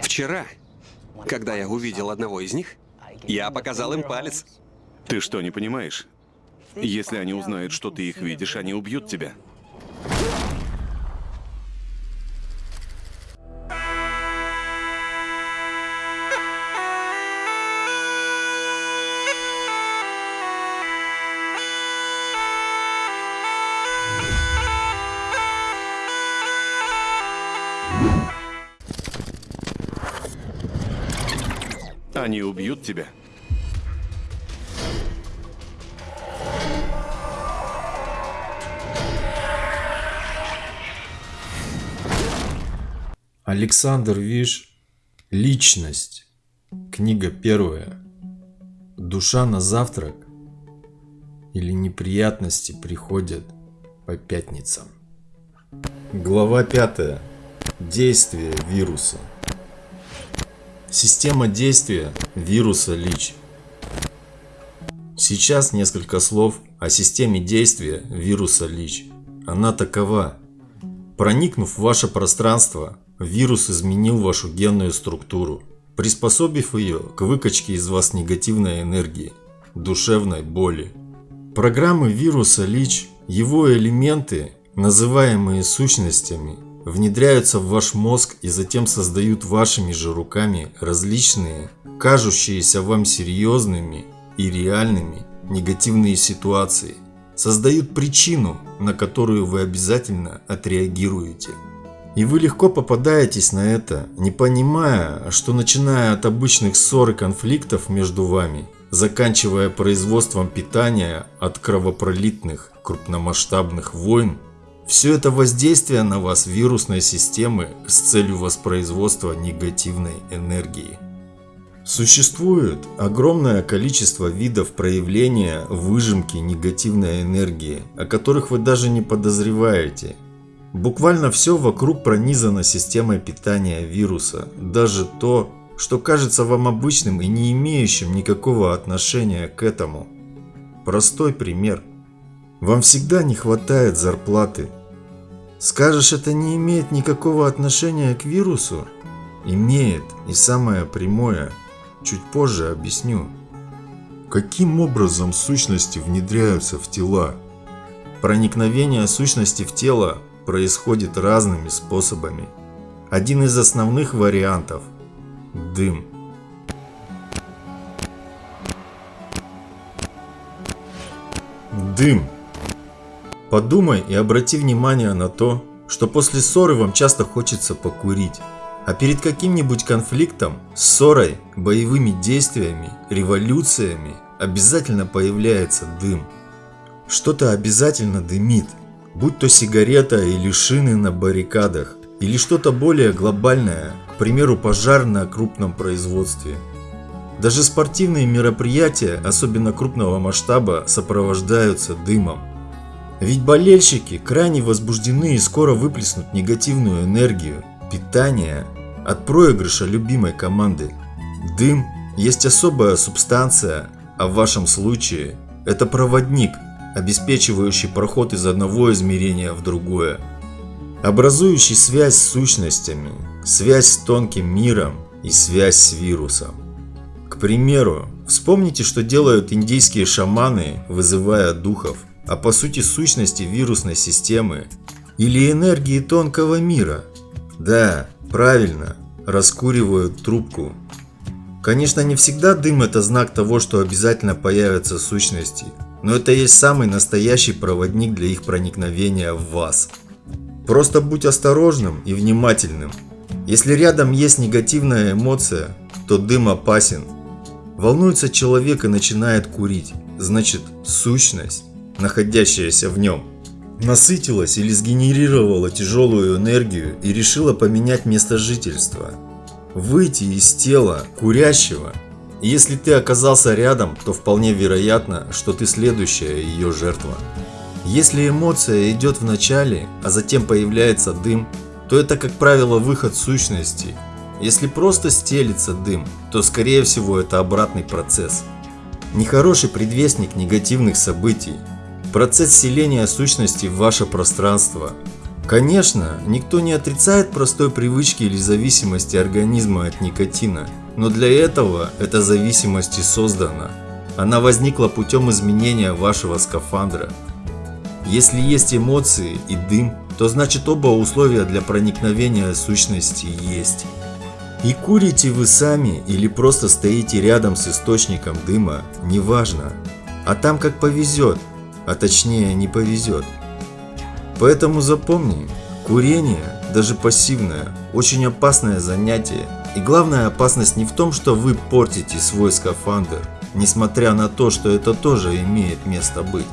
Вчера, когда я увидел одного из них, я показал им палец. Ты что, не понимаешь? Если они узнают, что ты их видишь, они убьют тебя. Они убьют тебя. Александр Виш «Личность». Книга первая. Душа на завтрак или неприятности приходят по пятницам. Глава пятая. Действие вируса. Система действия вируса ЛИЧ. Сейчас несколько слов о системе действия вируса ЛИЧ. Она такова. Проникнув в ваше пространство, вирус изменил вашу генную структуру, приспособив ее к выкачке из вас негативной энергии, душевной боли. Программы вируса ЛИЧ, его элементы, называемые сущностями, внедряются в ваш мозг и затем создают вашими же руками различные, кажущиеся вам серьезными и реальными негативные ситуации, создают причину, на которую вы обязательно отреагируете. И вы легко попадаетесь на это, не понимая, что начиная от обычных ссор и конфликтов между вами, заканчивая производством питания от кровопролитных крупномасштабных войн, все это воздействие на вас вирусной системы с целью воспроизводства негативной энергии. Существует огромное количество видов проявления выжимки негативной энергии, о которых вы даже не подозреваете. Буквально все вокруг пронизано системой питания вируса, даже то, что кажется вам обычным и не имеющим никакого отношения к этому. Простой пример – вам всегда не хватает зарплаты. Скажешь, это не имеет никакого отношения к вирусу? Имеет, и самое прямое. Чуть позже объясню. Каким образом сущности внедряются в тела? Проникновение сущности в тело происходит разными способами. Один из основных вариантов – дым. Дым Подумай и обрати внимание на то, что после ссоры вам часто хочется покурить. А перед каким-нибудь конфликтом, ссорой, боевыми действиями, революциями обязательно появляется дым. Что-то обязательно дымит, будь то сигарета или шины на баррикадах, или что-то более глобальное, к примеру пожар на крупном производстве. Даже спортивные мероприятия, особенно крупного масштаба, сопровождаются дымом. Ведь болельщики крайне возбуждены и скоро выплеснут негативную энергию, питание от проигрыша любимой команды. Дым есть особая субстанция, а в вашем случае это проводник, обеспечивающий проход из одного измерения в другое, образующий связь с сущностями, связь с тонким миром и связь с вирусом. К примеру, вспомните, что делают индийские шаманы, вызывая духов – а по сути сущности вирусной системы или энергии тонкого мира. Да, правильно, раскуривают трубку. Конечно, не всегда дым это знак того, что обязательно появятся сущности, но это есть самый настоящий проводник для их проникновения в вас. Просто будь осторожным и внимательным. Если рядом есть негативная эмоция, то дым опасен. Волнуется человек и начинает курить, значит сущность находящаяся в нем, насытилась или сгенерировала тяжелую энергию и решила поменять место жительства, выйти из тела курящего. Если ты оказался рядом, то вполне вероятно, что ты следующая ее жертва. Если эмоция идет в начале, а затем появляется дым, то это, как правило, выход сущности. Если просто стелится дым, то скорее всего это обратный процесс. Нехороший предвестник негативных событий, Процесс селения сущности в ваше пространство. Конечно, никто не отрицает простой привычки или зависимости организма от никотина, но для этого эта зависимость и создана. Она возникла путем изменения вашего скафандра. Если есть эмоции и дым, то значит оба условия для проникновения сущности есть. И курите вы сами или просто стоите рядом с источником дыма, неважно. А там как повезет, а точнее не повезет. Поэтому запомни, курение, даже пассивное, очень опасное занятие. И главная опасность не в том, что вы портите свой скафандр, несмотря на то, что это тоже имеет место быть.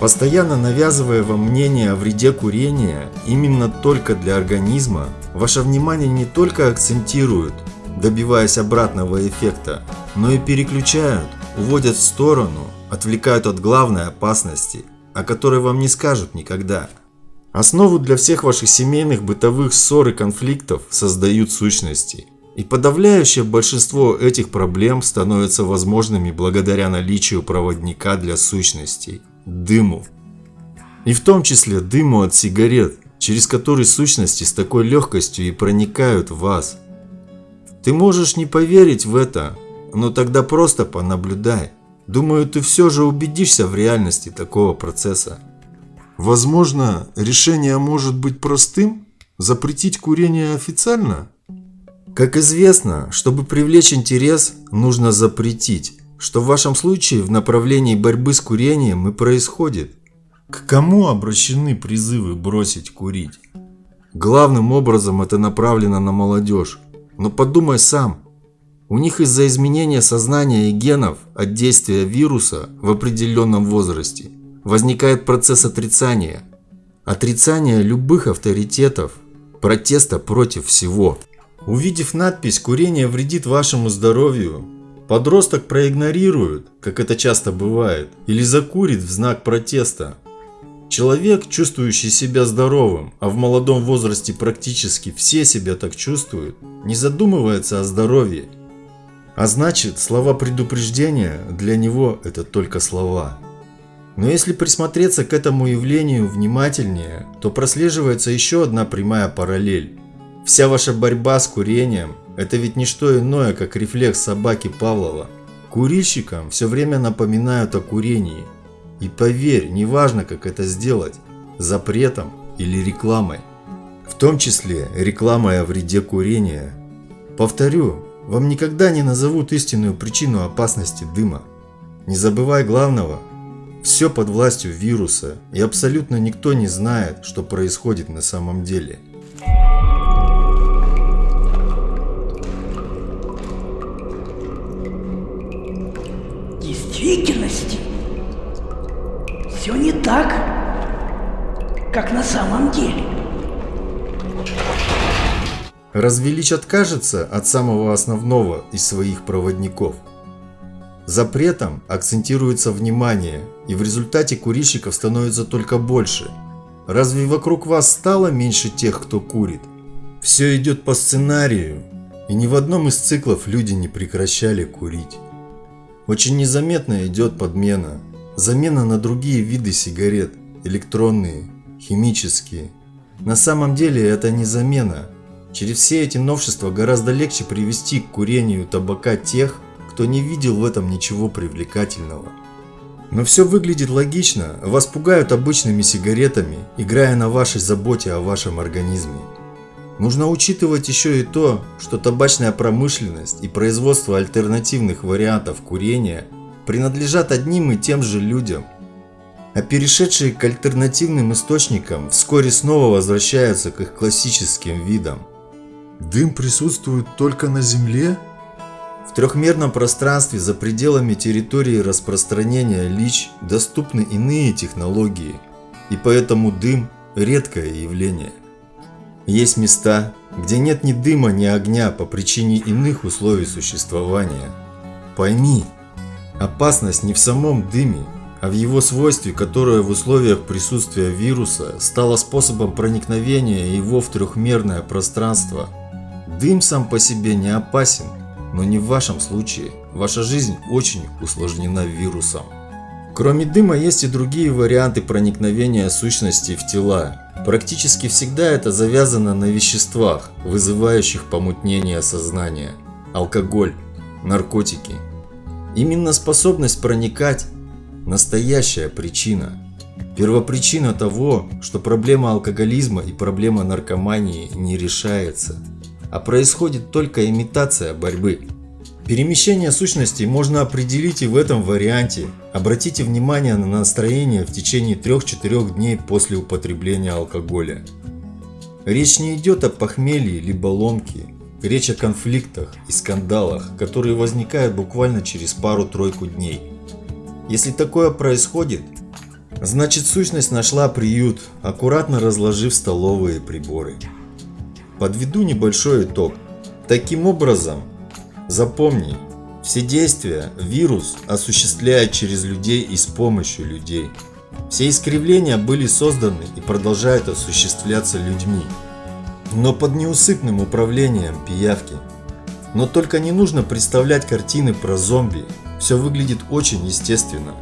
Постоянно навязывая вам мнение о вреде курения именно только для организма, ваше внимание не только акцентируют, добиваясь обратного эффекта, но и переключают, уводят в сторону, отвлекают от главной опасности, о которой вам не скажут никогда. Основу для всех ваших семейных бытовых ссор и конфликтов создают сущности. И подавляющее большинство этих проблем становятся возможными благодаря наличию проводника для сущностей – дыму. И в том числе дыму от сигарет, через который сущности с такой легкостью и проникают в вас. Ты можешь не поверить в это, но тогда просто понаблюдай. Думаю, ты все же убедишься в реальности такого процесса. Возможно, решение может быть простым? Запретить курение официально? Как известно, чтобы привлечь интерес, нужно запретить что в вашем случае в направлении борьбы с курением и происходит. К кому обращены призывы бросить курить? Главным образом это направлено на молодежь. Но подумай сам. У них из-за изменения сознания и генов от действия вируса в определенном возрасте возникает процесс отрицания. Отрицание любых авторитетов, протеста против всего. Увидев надпись «Курение вредит вашему здоровью», Подросток проигнорирует, как это часто бывает, или закурит в знак протеста. Человек, чувствующий себя здоровым, а в молодом возрасте практически все себя так чувствуют, не задумывается о здоровье. А значит, слова предупреждения для него это только слова. Но если присмотреться к этому явлению внимательнее, то прослеживается еще одна прямая параллель. Вся ваша борьба с курением это ведь не что иное, как рефлекс собаки Павлова. Курильщикам все время напоминают о курении. И поверь, неважно как это сделать, запретом или рекламой. В том числе рекламой о вреде курения. Повторю, вам никогда не назовут истинную причину опасности дыма. Не забывай главного. Все под властью вируса, и абсолютно никто не знает, что происходит на самом деле. действительности все не так, как на самом деле. Развелич откажется от самого основного из своих проводников. Запретом акцентируется внимание, и в результате курильщиков становится только больше. Разве вокруг вас стало меньше тех, кто курит? Все идет по сценарию, и ни в одном из циклов люди не прекращали курить. Очень незаметно идет подмена. Замена на другие виды сигарет, электронные, химические. На самом деле это не замена. Через все эти новшества гораздо легче привести к курению табака тех, кто не видел в этом ничего привлекательного. Но все выглядит логично, вас пугают обычными сигаретами, играя на вашей заботе о вашем организме. Нужно учитывать еще и то, что табачная промышленность и производство альтернативных вариантов курения принадлежат одним и тем же людям, а перешедшие к альтернативным источникам вскоре снова возвращаются к их классическим видам. Дым присутствует только на Земле? В трехмерном пространстве за пределами территории распространения ЛИЧ доступны иные технологии, и поэтому дым – редкое явление. Есть места, где нет ни дыма, ни огня по причине иных условий существования. Пойми, опасность не в самом дыме, а в его свойстве, которое в условиях присутствия вируса стало способом проникновения его в трехмерное пространство. Дым сам по себе не опасен, но не в вашем случае. Ваша жизнь очень усложнена вирусом. Кроме дыма есть и другие варианты проникновения сущностей в тела, Практически всегда это завязано на веществах, вызывающих помутнение сознания. Алкоголь, наркотики. Именно способность проникать – настоящая причина. Первопричина того, что проблема алкоголизма и проблема наркомании не решается, а происходит только имитация борьбы. Перемещение сущностей можно определить и в этом варианте. Обратите внимание на настроение в течение 3-4 дней после употребления алкоголя. Речь не идет о похмелье либо ломке. Речь о конфликтах и скандалах, которые возникают буквально через пару-тройку дней. Если такое происходит, значит сущность нашла приют, аккуратно разложив столовые приборы. Подведу небольшой итог. Таким образом, Запомни, все действия вирус осуществляет через людей и с помощью людей. Все искривления были созданы и продолжают осуществляться людьми, но под неусыпным управлением пиявки. Но только не нужно представлять картины про зомби, все выглядит очень естественно.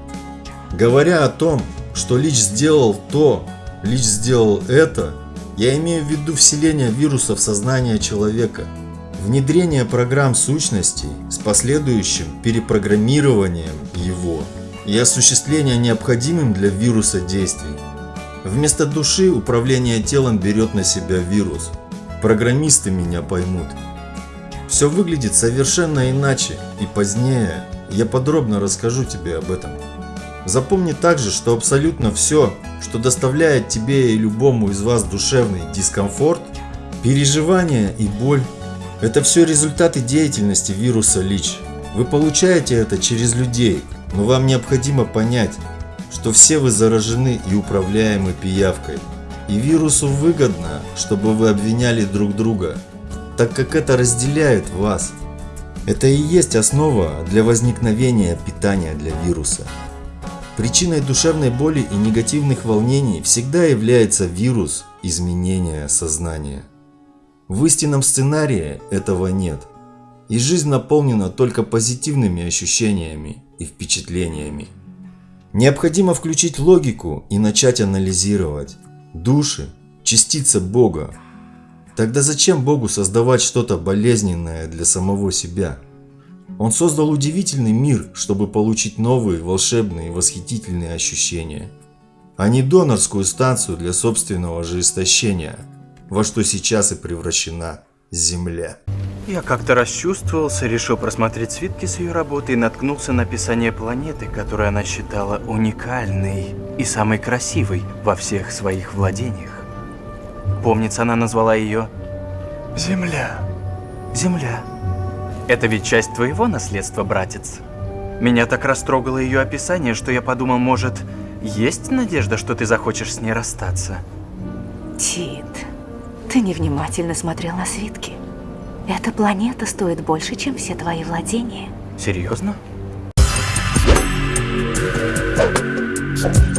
Говоря о том, что Лич сделал то, Лич сделал это, я имею в виду вселение вируса в сознание человека – внедрение программ сущностей с последующим перепрограммированием его и осуществление необходимым для вируса действий. Вместо души управление телом берет на себя вирус. Программисты меня поймут. Все выглядит совершенно иначе, и позднее я подробно расскажу тебе об этом. Запомни также, что абсолютно все, что доставляет тебе и любому из вас душевный дискомфорт, переживания и боль, это все результаты деятельности вируса ЛИЧ. Вы получаете это через людей, но вам необходимо понять, что все вы заражены и управляемы пиявкой. И вирусу выгодно, чтобы вы обвиняли друг друга, так как это разделяет вас. Это и есть основа для возникновения питания для вируса. Причиной душевной боли и негативных волнений всегда является вирус изменения сознания. В истинном сценарии этого нет. И жизнь наполнена только позитивными ощущениями и впечатлениями. Необходимо включить логику и начать анализировать. Души – частица Бога. Тогда зачем Богу создавать что-то болезненное для самого себя? Он создал удивительный мир, чтобы получить новые, волшебные, восхитительные ощущения. А не донорскую станцию для собственного же истощения – во что сейчас и превращена Земля. Я как-то расчувствовался, решил просмотреть свитки с ее работы и наткнулся на описание планеты, которую она считала уникальной и самой красивой во всех своих владениях. Помнится, она назвала ее Земля. Земля. Это ведь часть твоего наследства, братец. Меня так растрогало ее описание, что я подумал, может, есть надежда, что ты захочешь с ней расстаться? Тит, ты невнимательно смотрел на свитки. Эта планета стоит больше, чем все твои владения. Серьезно? Thank